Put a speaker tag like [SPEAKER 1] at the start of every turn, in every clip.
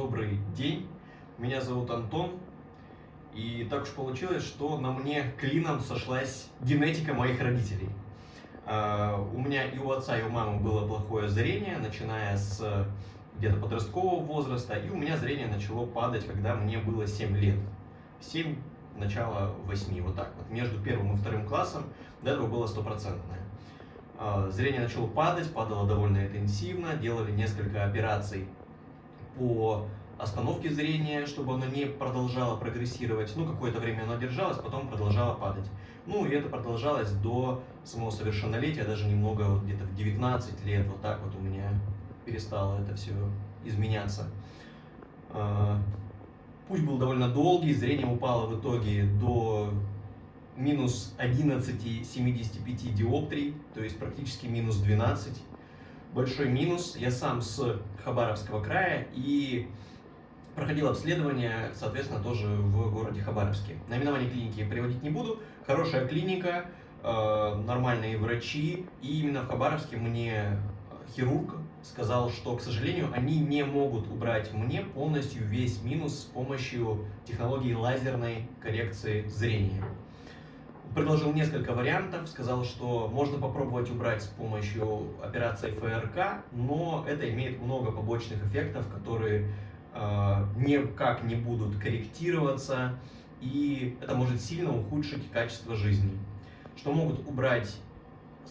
[SPEAKER 1] Добрый день, меня зовут Антон, и так уж получилось, что на мне клином сошлась генетика моих родителей. А, у меня и у отца, и у мамы было плохое зрение, начиная с где-то подросткового возраста, и у меня зрение начало падать, когда мне было 7 лет. 7, начало 8, вот так вот. Между первым и вторым классом до этого было стопроцентное. А, зрение начало падать, падало довольно интенсивно, делали несколько операций по остановке зрения, чтобы оно не продолжало прогрессировать. Ну, какое-то время оно держалось, потом продолжало падать. Ну, и это продолжалось до самого совершеннолетия, даже немного, вот где-то в 19 лет, вот так вот у меня перестало это все изменяться. А, путь был довольно долгий, зрение упало в итоге до минус 11,75 диоптрий, то есть практически минус 12 большой минус. Я сам с Хабаровского края и проходил обследование, соответственно, тоже в городе Хабаровске. Наименование клиники приводить не буду. Хорошая клиника, э, нормальные врачи. И именно в Хабаровске мне хирург сказал, что, к сожалению, они не могут убрать мне полностью весь минус с помощью технологии лазерной коррекции зрения предложил несколько вариантов, сказал, что можно попробовать убрать с помощью операции ФРК, но это имеет много побочных эффектов, которые э, никак не будут корректироваться, и это может сильно ухудшить качество жизни. Что могут убрать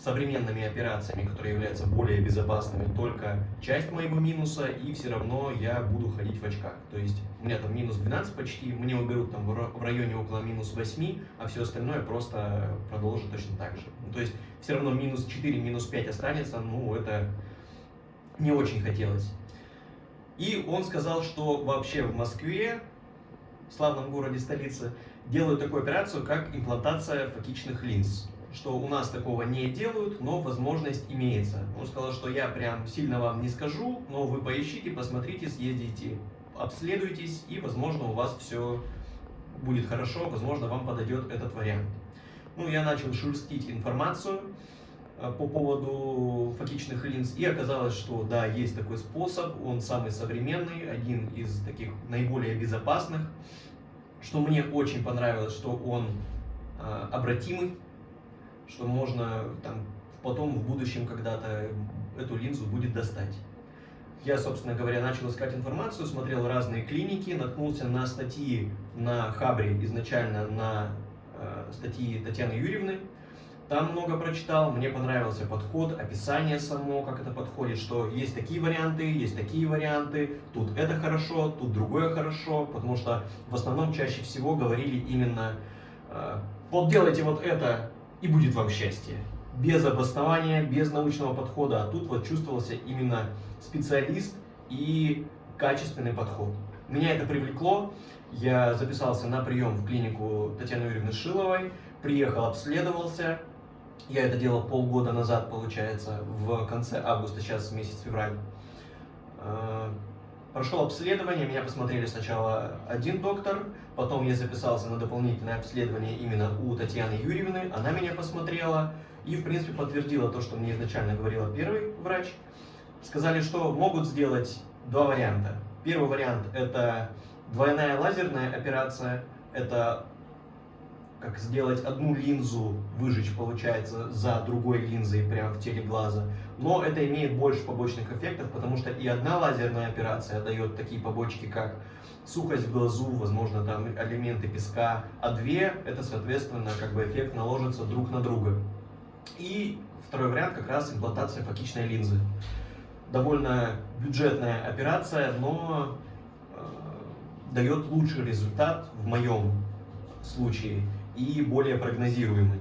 [SPEAKER 1] современными операциями, которые являются более безопасными, только часть моего минуса, и все равно я буду ходить в очках. То есть у меня там минус 12 почти, мне уберут там в районе около минус 8, а все остальное просто продолжит точно так же. Ну, то есть все равно минус 4, минус 5 останется, ну это не очень хотелось. И он сказал, что вообще в Москве, в славном городе столице, делают такую операцию, как имплантация фокичных линз что у нас такого не делают, но возможность имеется. Он сказал, что я прям сильно вам не скажу, но вы поищите, посмотрите, съездите, обследуйтесь, и, возможно, у вас все будет хорошо, возможно, вам подойдет этот вариант. Ну, я начал шерстить информацию э, по поводу фокичных линз, и оказалось, что да, есть такой способ, он самый современный, один из таких наиболее безопасных, что мне очень понравилось, что он э, обратимый, что можно там, потом в будущем когда-то эту линзу будет достать. Я, собственно говоря, начал искать информацию, смотрел разные клиники, наткнулся на статьи на Хабре, изначально на э, статьи Татьяны Юрьевны. Там много прочитал, мне понравился подход, описание само, как это подходит, что есть такие варианты, есть такие варианты, тут это хорошо, тут другое хорошо, потому что в основном чаще всего говорили именно э, вот делайте вот это, и будет вам счастье. Без обоснования, без научного подхода. А тут вот чувствовался именно специалист и качественный подход. Меня это привлекло. Я записался на прием в клинику Татьяны Юрьевны Шиловой, приехал, обследовался. Я это делал полгода назад, получается, в конце августа, сейчас месяц февраль. Прошел обследование, меня посмотрели сначала один доктор, потом я записался на дополнительное обследование именно у Татьяны Юрьевны, она меня посмотрела и, в принципе, подтвердила то, что мне изначально говорила первый врач. Сказали, что могут сделать два варианта. Первый вариант – это двойная лазерная операция, это как сделать одну линзу, выжечь, получается, за другой линзой прямо в теле глаза. Но это имеет больше побочных эффектов, потому что и одна лазерная операция дает такие побочки, как сухость в глазу, возможно, там элементы песка, а две, это, соответственно, как бы эффект наложится друг на друга. И второй вариант как раз имплантация фокичной линзы. Довольно бюджетная операция, но э, дает лучший результат в моем случае и более прогнозируемый.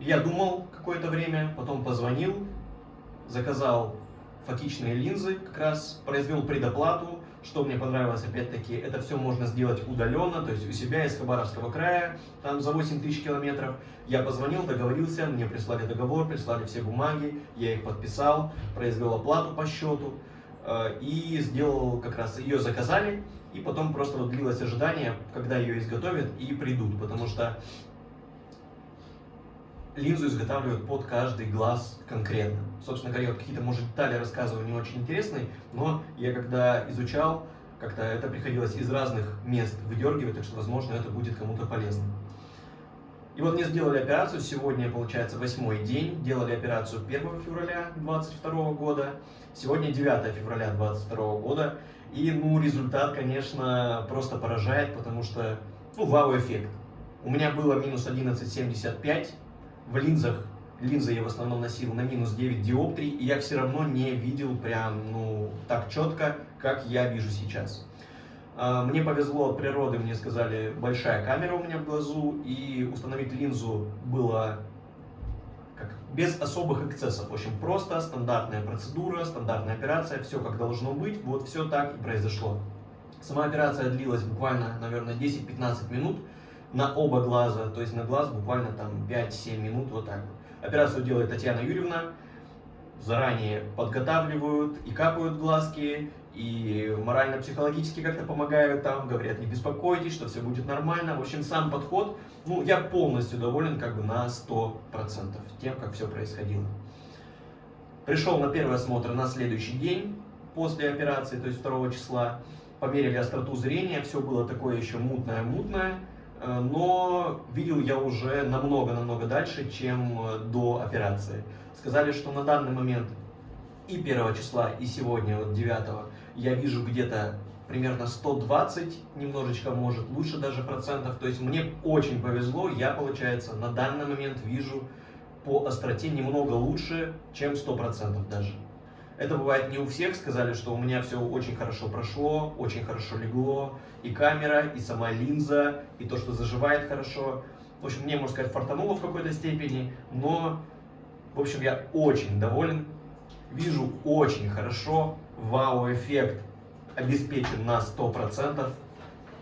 [SPEAKER 1] Я думал какое-то время, потом позвонил, заказал фокичные линзы, как раз произвел предоплату. Что мне понравилось, опять-таки, это все можно сделать удаленно, то есть у себя из Хабаровского края, там за 8 тысяч километров. Я позвонил, договорился, мне прислали договор, прислали все бумаги, я их подписал, произвел оплату по счету э, и сделал, как раз ее заказали, и потом просто вот длилось ожидание, когда ее изготовят и придут, потому что линзу изготавливают под каждый глаз конкретно. Собственно говоря, вот какие-то, может, детали рассказываю не очень интересные, но я когда изучал, как-то это приходилось из разных мест выдергивать, так что, возможно, это будет кому-то полезно. И вот мне сделали операцию, сегодня, получается, восьмой день, делали операцию 1 февраля 2022 года, сегодня 9 февраля 2022 года, и, ну, результат, конечно, просто поражает, потому что, ну, вау-эффект. У меня было минус 11,75, в линзах, линзы я в основном носил на минус 9 диоптрий, и я все равно не видел прям, ну, так четко, как я вижу сейчас. А, мне повезло от природы, мне сказали, большая камера у меня в глазу, и установить линзу было без особых эксцессов. Очень просто, стандартная процедура, стандартная операция, все как должно быть, вот все так и произошло. Сама операция длилась буквально, наверное, 10-15 минут на оба глаза, то есть на глаз буквально там 5-7 минут, вот так. Операцию делает Татьяна Юрьевна, заранее подготавливают и капают глазки, и морально-психологически как-то помогают там, говорят, не беспокойтесь, что все будет нормально. В общем, сам подход, ну, я полностью доволен как бы на 100% тем, как все происходило. Пришел на первый осмотр на следующий день после операции, то есть 2 числа. Померили остроту зрения, все было такое еще мутное-мутное, э, но видел я уже намного-намного дальше, чем э, до операции. Сказали, что на данный момент и 1 числа, и сегодня, вот 9 я вижу где-то примерно 120, немножечко может лучше даже процентов. То есть мне очень повезло, я, получается, на данный момент вижу по остроте немного лучше, чем 100% даже. Это бывает не у всех, сказали, что у меня все очень хорошо прошло, очень хорошо легло, и камера, и сама линза, и то, что заживает хорошо. В общем, мне, можно сказать, фартануло в какой-то степени, но, в общем, я очень доволен, вижу очень хорошо, вау-эффект обеспечен на 100%.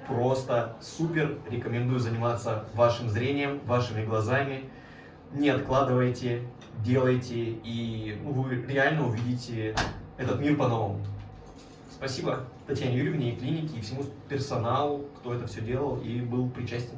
[SPEAKER 1] Просто супер. Рекомендую заниматься вашим зрением, вашими глазами. Не откладывайте, делайте, и вы реально увидите этот мир по-новому. Спасибо Татьяне Юрьевне и клинике, и всему персоналу, кто это все делал и был причастен.